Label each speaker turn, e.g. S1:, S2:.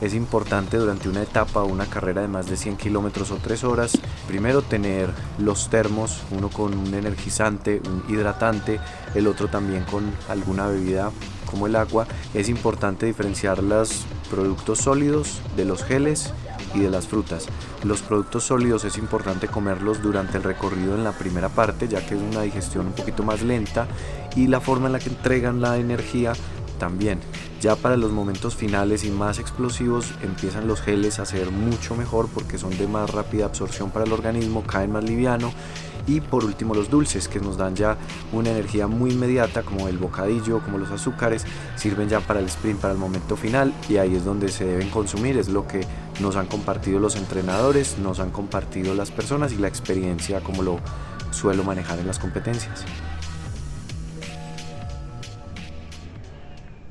S1: es importante durante una etapa o una carrera de más de 100 kilómetros o 3 horas, primero tener los termos, uno con un energizante, un hidratante, el otro también con alguna bebida como el agua. Es importante diferenciar los productos sólidos de los geles y de las frutas. Los productos sólidos es importante comerlos durante el recorrido en la primera parte, ya que es una digestión un poquito más lenta y la forma en la que entregan la energía también. Ya para los momentos finales y más explosivos empiezan los geles a ser mucho mejor porque son de más rápida absorción para el organismo, caen más liviano y por último los dulces que nos dan ya una energía muy inmediata como el bocadillo, como los azúcares, sirven ya para el sprint, para el momento final y ahí es donde se deben consumir, es lo que nos han compartido los entrenadores, nos han compartido las personas y la experiencia como lo suelo manejar en las competencias.